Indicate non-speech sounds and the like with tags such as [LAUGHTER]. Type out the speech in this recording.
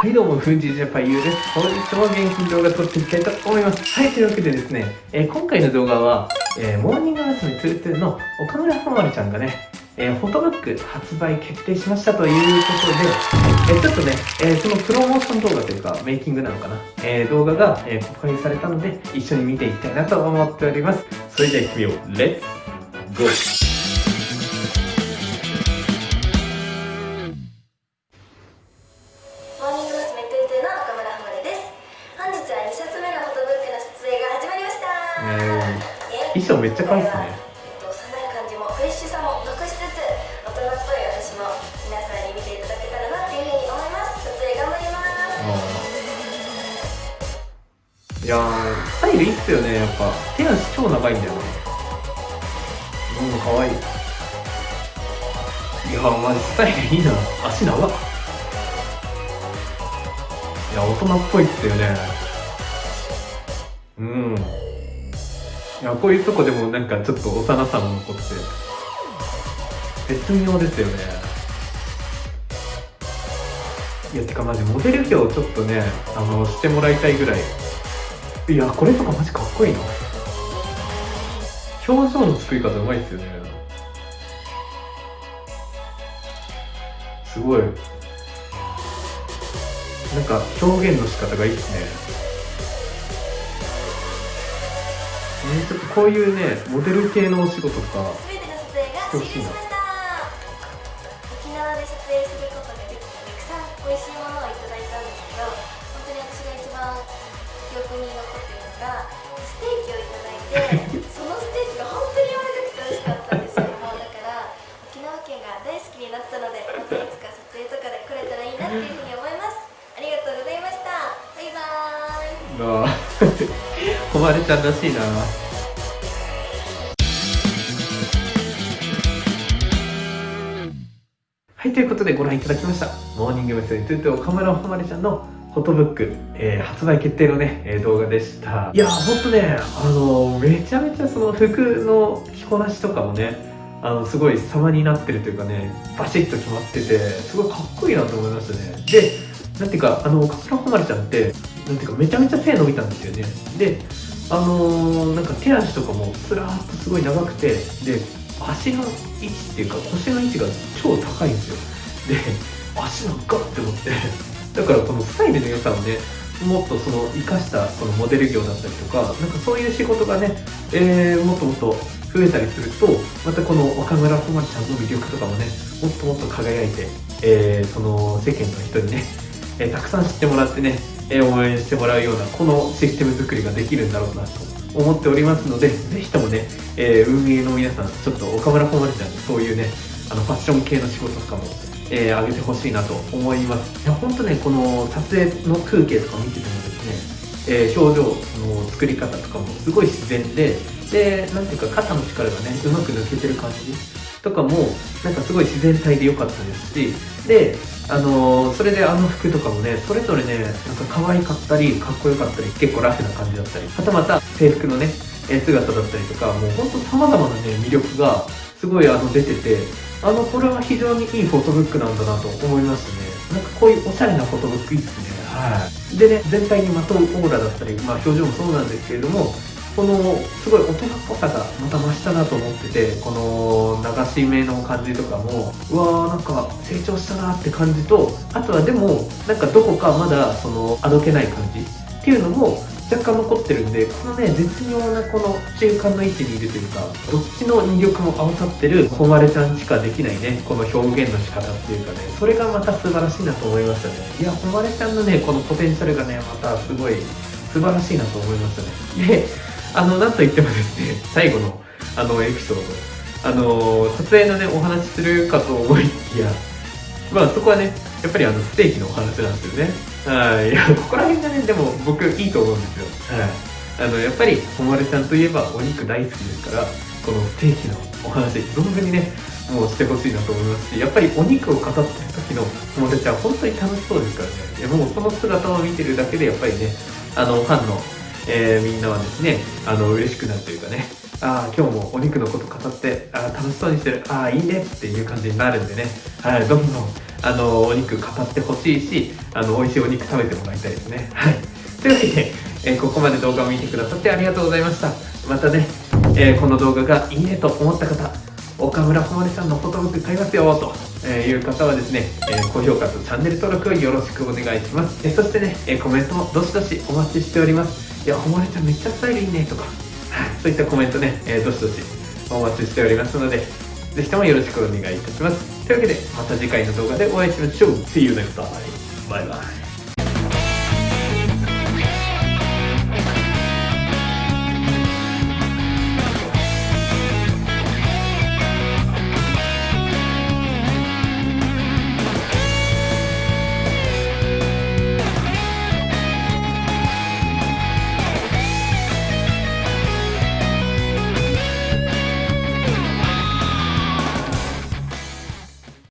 はいどうも、フンジジャパユーです。本日も元気に動画撮っていきたいと思います。はい、というわけでですね、えー、今回の動画は、えー、モーニング娘。22の岡村はまりちゃんがね、えー、フォトブック発売決定しましたということで、えー、ちょっとね、えー、そのプロモーション動画というか、メイキングなのかな、え、動画が、え公開されたので、一緒に見ていきたいなと思っております。それでは行ってみよう。 Let's go衣装めっちゃ可愛いですね。幼い感じもフレッシュさも残しつつ大人っぽい私も皆さんに見ていただけたらなっていうふうに思います撮影頑張りますいやスタイルいいっすよねやっぱ手足超長いんだよねうん可愛いいやマジスタイルいいな足長いや大人っぽいっすよねうんいやこういうとこでもなんかちょっと幼さも残って。絶妙ですよね。いやてかマジモデル業ちょっとねあのしてもらいたいぐらい。いやこれとかマジかっこいいな。表情の作り方うまいっすよね。すごい。なんか表現の仕方がいいっすねね、ちょっとこういうねモデル系のお仕事とか。全ての撮影が終了しました。沖縄で撮影することができてたくさん美味しいものをいただいたんですけど本当に私が一番記憶に残っているのがステーキをいただいて [LAUGHS] そのステーキが本当に柔らかくて美味しかったんですよ。もうだから沖縄県が大好きになったのでまたいつか撮影とかで来れたらいいなっていうふうに思います。ありがとうございました。バイバーイ誉れちゃんらしいな。はいということでご覧いただきました。モーニング娘。トゥトゥ岡村誉ちゃんのフォトブック、えー、発売決定のね、えー、動画でした。いやほんとねあのめちゃめちゃその服の着こなしとかもねあのすごい様になってるというかねバシッと決まっててすごいかっこいいなと思いましたね。でなんていうかあの岡村誉ちゃんってなんていうかめちゃめちゃ背伸びたんですよね。であのー、なんか手足とかもスラーっとすごい長くてで足の位置っていうか腰の位置が超高いんですよ。で足長っって思って。だからこのスタイルの良さをねもっとその生かしたそのモデル業だったりとかなんかそういう仕事がね、えー、もっともっと増えたりするとまたこの若村こまちゃんの魅力とかもねもっともっと輝いて、えー、その世間の人にね、えー、たくさん知ってもらってねえ応援してもらうようなこのシステム作りができるんだろうなと思っておりますのでぜひともね、えー、運営の皆さんちょっと岡村小丸ちゃんにそういうねあのファッション系の仕事とかも、えー、上げてほしいなと思います。いや本当ねこの撮影の風景とか見ててもですね、えー、表情の作り方とかもすごい自然ででなんていうか肩の力がねうまく抜けてる感じとかもなんかすごい自然体で良かったですしであのー、それであの服とかもねそれぞれねなんか可愛かったりかっこよかったり結構ラフな感じだったりはたまた制服のね姿だったりとかもうほんと様々なね魅力がすごいあの出ててあのこれは非常にいいフォトブックなんだなと思いましたね。なんかこういうおしゃれなフォトブックいいっすね。はい。でね全体にまとうオーラだったりまあ表情もそうなんですけれどもこのすごい大人っぽさがまた増したなと思っててこの流し目の感じとかもうわーなんか成長したなって感じとあとはでもなんかどこかまだそのあどけない感じ。っていうのも若干残ってるんでこのね絶妙なこの中間の位置にいるというかどっちの魅力も合わさってる誉ちゃんしかできないねこの表現の仕方っていうかねそれがまた素晴らしいなと思いましたね。いや誉ちゃんのねこのポテンシャルがねまたすごい素晴らしいなと思いましたね。であの、なんといってもですね、[LAUGHS] 最後の、あの、エピソード、あの、撮影のね、お話するかと思いきや、まあ、そこはね、やっぱりあの、ステーキのお話なんですよね。はい。いや、ここら辺がね、でも僕いいと思うんですよ。はい。あの、やっぱり、ほまれちゃんといえばお肉大好きですから、このステーキのお話、存分にね、もうしてほしいなと思いますし、やっぱりお肉を語ってる時のほまれちゃん、本当に楽しそうですからね。いや、もうその姿を見てるだけで、やっぱりね、あの、ファンのえー、みんなはですね、あの、嬉しくなるというかね、ああ、今日もお肉のこと語って、あ楽しそうにしてる、ああ、いいね。っていう感じになるんでね、はい、どんどん、あのお肉語ってほしいしあの美味しいお肉食べてもらいたいですね。はい。というわけで、えーここまで動画を見てくださってありがとうございました。またね、えーこの動画がいいねと思った方岡村ほまりさんのフォトブック買いますよとえいう方はですね、え高評価とチャンネル登録よろしくお願いします。えそしてね、えコメントもどしどしお待ちしております。いや、おもれちゃんめっちゃスタイルいいねとか、そういったコメントね、えーどしどしお待ちしておりますので、ぜひともよろしくお願いいたします。というわけで、また次回の動画でお会いしましょう。See you next time. バイバイ。